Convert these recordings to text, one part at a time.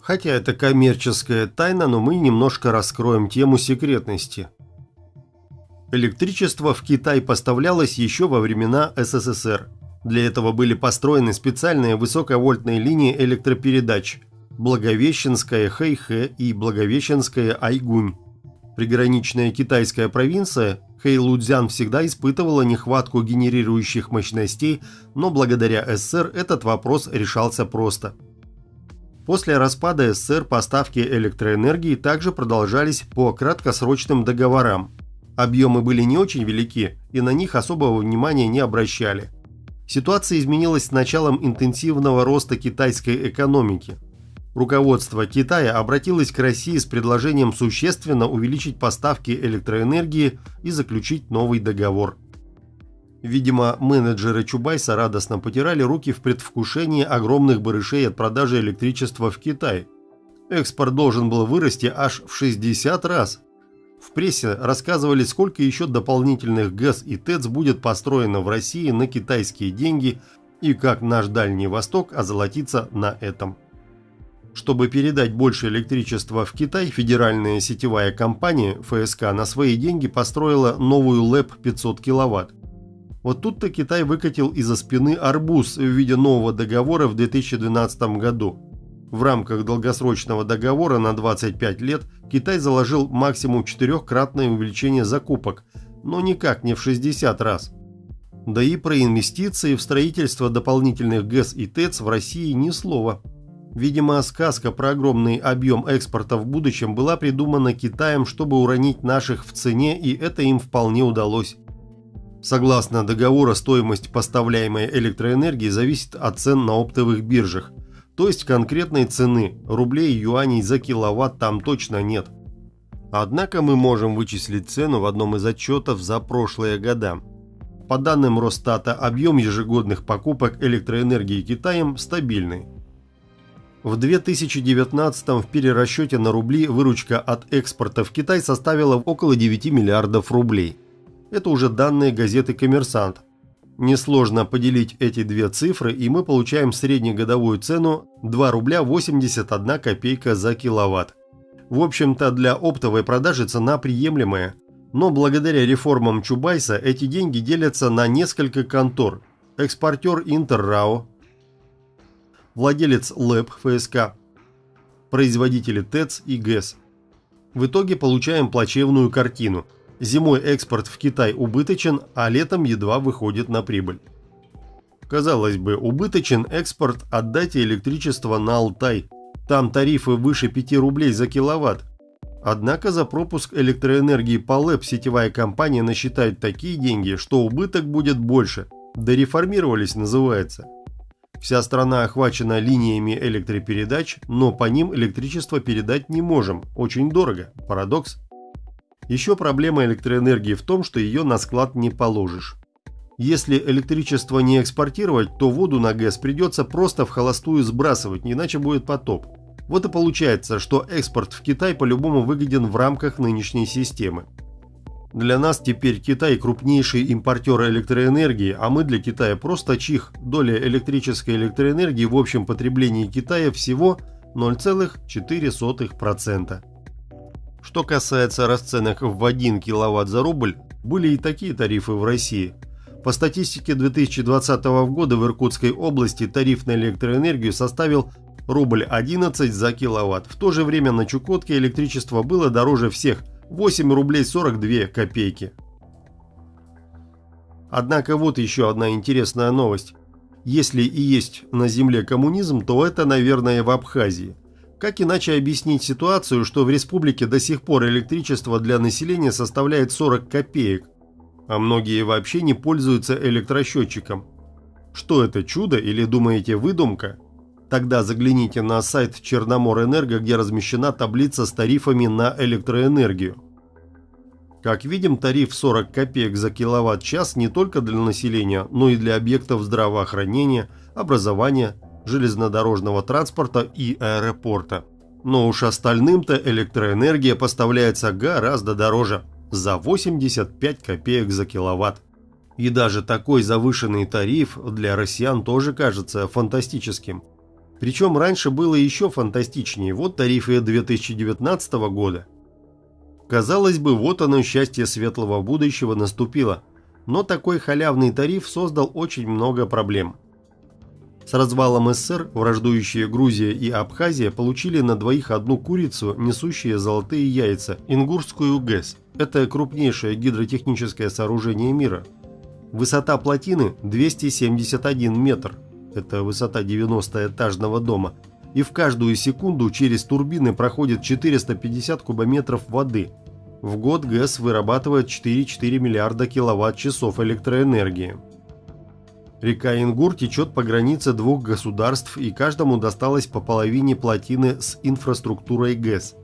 Хотя это коммерческая тайна, но мы немножко раскроем тему секретности. Электричество в Китай поставлялось еще во времена СССР. Для этого были построены специальные высоковольтные линии электропередач Благовещенская Хэйхэ и Благовещенская Айгунь. Приграничная китайская провинция Хэйлудзян всегда испытывала нехватку генерирующих мощностей, но благодаря СССР этот вопрос решался просто. После распада СССР поставки электроэнергии также продолжались по краткосрочным договорам. Объемы были не очень велики, и на них особого внимания не обращали. Ситуация изменилась с началом интенсивного роста китайской экономики – Руководство Китая обратилось к России с предложением существенно увеличить поставки электроэнергии и заключить новый договор. Видимо, менеджеры Чубайса радостно потирали руки в предвкушении огромных барышей от продажи электричества в Китай. Экспорт должен был вырасти аж в 60 раз. В прессе рассказывали, сколько еще дополнительных ГЭС и ТЭЦ будет построено в России на китайские деньги и как наш Дальний Восток озолотится на этом. Чтобы передать больше электричества в Китай, федеральная сетевая компания ФСК на свои деньги построила новую ЛЭП 500 кВт. Вот тут-то Китай выкатил из-за спины арбуз в виде нового договора в 2012 году. В рамках долгосрочного договора на 25 лет Китай заложил максимум четырехкратное увеличение закупок, но никак не в 60 раз. Да и про инвестиции в строительство дополнительных ГЭС и ТЭЦ в России ни слова. Видимо, сказка про огромный объем экспорта в будущем была придумана Китаем, чтобы уронить наших в цене, и это им вполне удалось. Согласно договору, стоимость поставляемой электроэнергии зависит от цен на оптовых биржах, то есть конкретной цены, рублей и юаней за киловатт там точно нет. Однако мы можем вычислить цену в одном из отчетов за прошлые года. По данным Росстата, объем ежегодных покупок электроэнергии Китаем стабильный – в 2019 в перерасчете на рубли выручка от экспорта в Китай составила около 9 миллиардов рублей. Это уже данные газеты «Коммерсант». Несложно поделить эти две цифры, и мы получаем среднегодовую цену 2 рубля 81 копейка за киловатт. В общем-то, для оптовой продажи цена приемлемая. Но благодаря реформам Чубайса эти деньги делятся на несколько контор. Экспортер Интеррао, владелец ЛЭП ФСК, производители ТЭЦ и ГЭС. В итоге получаем плачевную картину. Зимой экспорт в Китай убыточен, а летом едва выходит на прибыль. Казалось бы, убыточен экспорт, отдайте электричество на Алтай. Там тарифы выше 5 рублей за киловатт. Однако за пропуск электроэнергии по ЛЭП сетевая компания насчитает такие деньги, что убыток будет больше. Дореформировались называется. Вся страна охвачена линиями электропередач, но по ним электричество передать не можем. Очень дорого. Парадокс. Еще проблема электроэнергии в том, что ее на склад не положишь. Если электричество не экспортировать, то воду на ГЭС придется просто в холостую сбрасывать, иначе будет потоп. Вот и получается, что экспорт в Китай по-любому выгоден в рамках нынешней системы. Для нас теперь Китай крупнейший импортер электроэнергии, а мы для Китая просто чих. Доля электрической электроэнергии в общем потреблении Китая всего 0,4%. Что касается расценок в 1 киловатт за рубль, были и такие тарифы в России. По статистике 2020 года в Иркутской области тариф на электроэнергию составил рубль 11 за киловатт. В то же время на Чукотке электричество было дороже всех – 8 рублей 42 копейки. Однако вот еще одна интересная новость. Если и есть на земле коммунизм, то это, наверное, в Абхазии. Как иначе объяснить ситуацию, что в республике до сих пор электричество для населения составляет 40 копеек, а многие вообще не пользуются электросчетчиком? Что это, чудо или думаете выдумка? Тогда загляните на сайт Черноморэнерго, где размещена таблица с тарифами на электроэнергию. Как видим, тариф 40 копеек за киловатт-час не только для населения, но и для объектов здравоохранения, образования, железнодорожного транспорта и аэропорта. Но уж остальным-то электроэнергия поставляется гораздо дороже – за 85 копеек за киловатт. И даже такой завышенный тариф для россиян тоже кажется фантастическим – Причем раньше было еще фантастичнее, вот тарифы 2019 года. Казалось бы, вот оно счастье светлого будущего наступило, но такой халявный тариф создал очень много проблем. С развалом СССР враждующие Грузия и Абхазия получили на двоих одну курицу, несущие золотые яйца, Ингурскую ГЭС. Это крупнейшее гидротехническое сооружение мира. Высота плотины 271 метр. Это высота 90-этажного дома. И в каждую секунду через турбины проходит 450 кубометров воды. В год ГЭС вырабатывает 4,4 миллиарда киловатт-часов электроэнергии. Река Ингур течет по границе двух государств и каждому досталось по половине плотины с инфраструктурой ГЭС.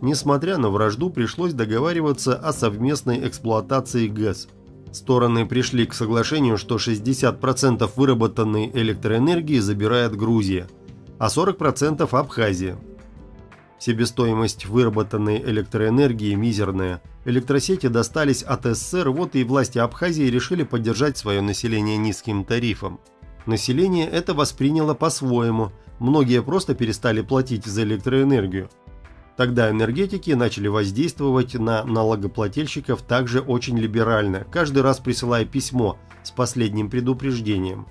Несмотря на вражду, пришлось договариваться о совместной эксплуатации ГЭС. Стороны пришли к соглашению, что 60% выработанной электроэнергии забирает Грузия, а 40% Абхазия – Себестоимость выработанной электроэнергии мизерная. Электросети достались от СССР, вот и власти Абхазии решили поддержать свое население низким тарифом. Население это восприняло по-своему, многие просто перестали платить за электроэнергию. Тогда энергетики начали воздействовать на налогоплательщиков также очень либерально, каждый раз присылая письмо с последним предупреждением.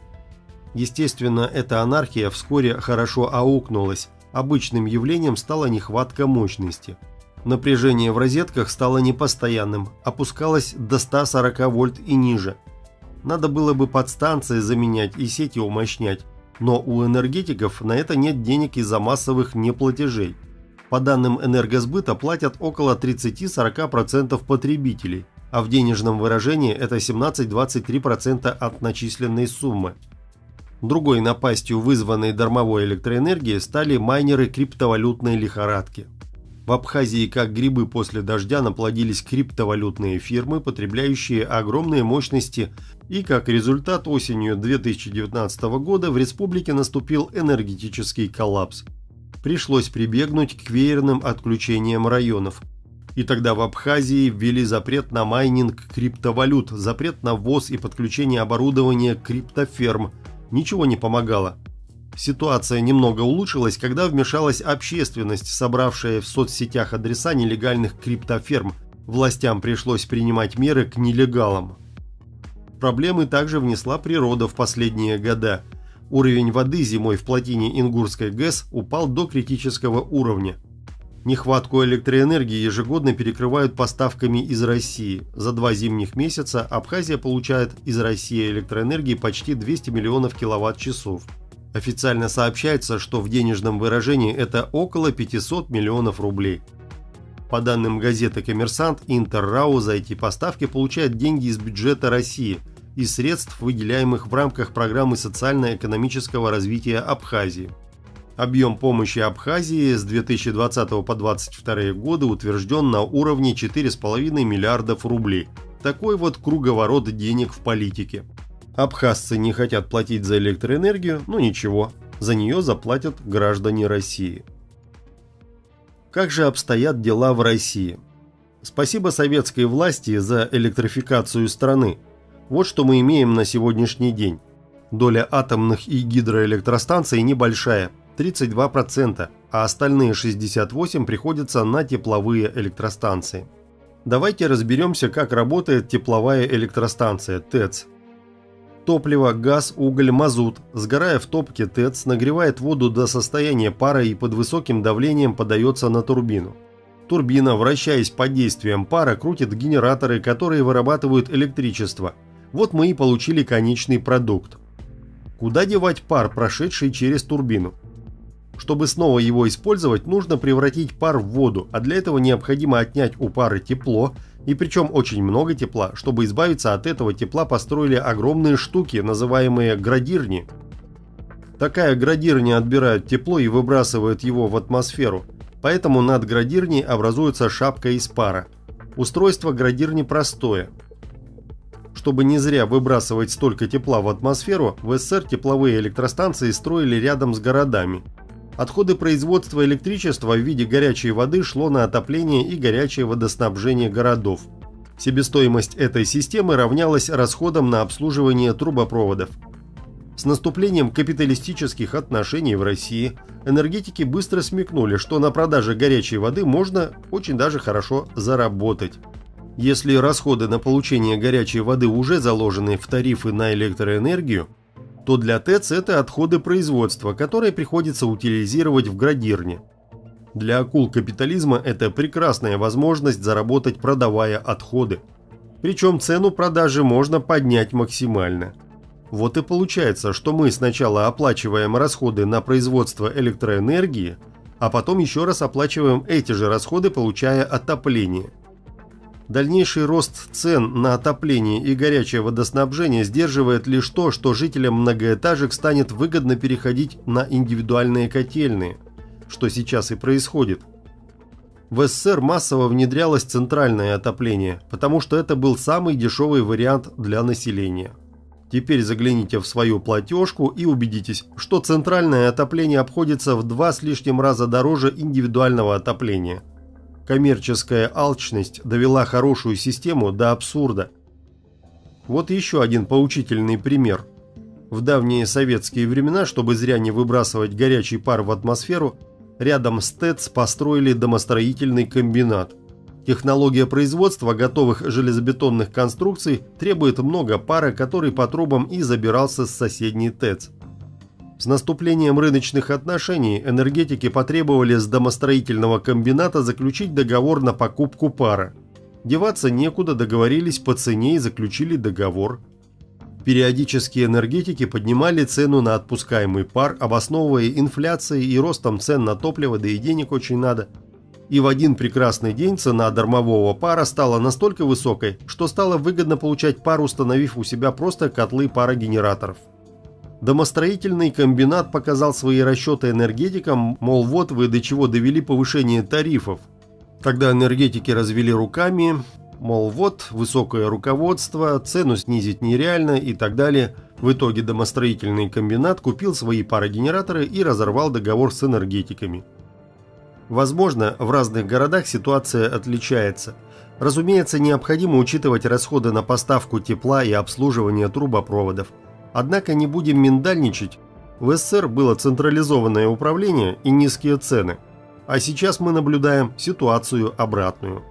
Естественно, эта анархия вскоре хорошо аукнулась, Обычным явлением стала нехватка мощности. Напряжение в розетках стало непостоянным, опускалось до 140 вольт и ниже. Надо было бы подстанции заменять и сети умощнять, но у энергетиков на это нет денег из-за массовых неплатежей. По данным энергосбыта платят около 30-40% потребителей, а в денежном выражении это 17-23% от начисленной суммы. Другой напастью вызванной дармовой электроэнергии стали майнеры криптовалютной лихорадки. В Абхазии как грибы после дождя наплодились криптовалютные фирмы, потребляющие огромные мощности, и как результат осенью 2019 года в республике наступил энергетический коллапс. Пришлось прибегнуть к веерным отключениям районов. И тогда в Абхазии ввели запрет на майнинг криптовалют, запрет на ввоз и подключение оборудования криптоферм – ничего не помогало. Ситуация немного улучшилась, когда вмешалась общественность, собравшая в соцсетях адреса нелегальных криптоферм. Властям пришлось принимать меры к нелегалам. Проблемы также внесла природа в последние года. Уровень воды зимой в плотине Ингурской ГЭС упал до критического уровня. Нехватку электроэнергии ежегодно перекрывают поставками из России. За два зимних месяца Абхазия получает из России электроэнергии почти 200 миллионов киловатт-часов. Официально сообщается, что в денежном выражении это около 500 миллионов рублей. По данным газеты «Коммерсант», Интеррау за эти поставки получает деньги из бюджета России и средств, выделяемых в рамках программы социально-экономического развития Абхазии. Объем помощи Абхазии с 2020 по 2022 годы утвержден на уровне 4,5 миллиардов рублей. Такой вот круговорот денег в политике. Абхазцы не хотят платить за электроэнергию, но ничего, за нее заплатят граждане России. Как же обстоят дела в России? Спасибо советской власти за электрификацию страны. Вот что мы имеем на сегодняшний день. Доля атомных и гидроэлектростанций небольшая – 32%, а остальные 68% приходятся на тепловые электростанции. Давайте разберемся, как работает тепловая электростанция ТЭЦ. Топливо, газ, уголь, мазут, сгорая в топке ТЭЦ, нагревает воду до состояния пара и под высоким давлением подается на турбину. Турбина, вращаясь под действием пара, крутит генераторы, которые вырабатывают электричество. Вот мы и получили конечный продукт. Куда девать пар, прошедший через турбину? Чтобы снова его использовать, нужно превратить пар в воду, а для этого необходимо отнять у пары тепло, и причем очень много тепла. Чтобы избавиться от этого тепла, построили огромные штуки, называемые градирни. Такая градирня отбирает тепло и выбрасывает его в атмосферу, поэтому над градирней образуется шапка из пара. Устройство градирни простое. Чтобы не зря выбрасывать столько тепла в атмосферу, в СССР тепловые электростанции строили рядом с городами – Отходы производства электричества в виде горячей воды шло на отопление и горячее водоснабжение городов. Себестоимость этой системы равнялась расходам на обслуживание трубопроводов. С наступлением капиталистических отношений в России энергетики быстро смекнули, что на продаже горячей воды можно очень даже хорошо заработать. Если расходы на получение горячей воды уже заложены в тарифы на электроэнергию, то для ТЭЦ это отходы производства, которые приходится утилизировать в градирне. Для акул капитализма это прекрасная возможность заработать, продавая отходы. Причем цену продажи можно поднять максимально. Вот и получается, что мы сначала оплачиваем расходы на производство электроэнергии, а потом еще раз оплачиваем эти же расходы, получая отопление. Дальнейший рост цен на отопление и горячее водоснабжение сдерживает лишь то, что жителям многоэтажек станет выгодно переходить на индивидуальные котельные, что сейчас и происходит. В СССР массово внедрялось центральное отопление, потому что это был самый дешевый вариант для населения. Теперь загляните в свою платежку и убедитесь, что центральное отопление обходится в два с лишним раза дороже индивидуального отопления. Коммерческая алчность довела хорошую систему до абсурда. Вот еще один поучительный пример. В давние советские времена, чтобы зря не выбрасывать горячий пар в атмосферу, рядом с ТЭЦ построили домостроительный комбинат. Технология производства готовых железобетонных конструкций требует много пара, который по трубам и забирался с соседней ТЭЦ. С наступлением рыночных отношений энергетики потребовали с домостроительного комбината заключить договор на покупку пара. Деваться некуда, договорились по цене и заключили договор. Периодически энергетики поднимали цену на отпускаемый пар, обосновывая инфляцией и ростом цен на топливо, да и денег очень надо – и в один прекрасный день цена дармового пара стала настолько высокой, что стало выгодно получать пар, установив у себя просто котлы парогенераторов. Домостроительный комбинат показал свои расчеты энергетикам, мол вот вы до чего довели повышение тарифов. Тогда энергетики развели руками, мол вот высокое руководство, цену снизить нереально и так далее. В итоге домостроительный комбинат купил свои парогенераторы и разорвал договор с энергетиками. Возможно, в разных городах ситуация отличается. Разумеется, необходимо учитывать расходы на поставку тепла и обслуживание трубопроводов. Однако не будем миндальничать. В СССР было централизованное управление и низкие цены. А сейчас мы наблюдаем ситуацию обратную.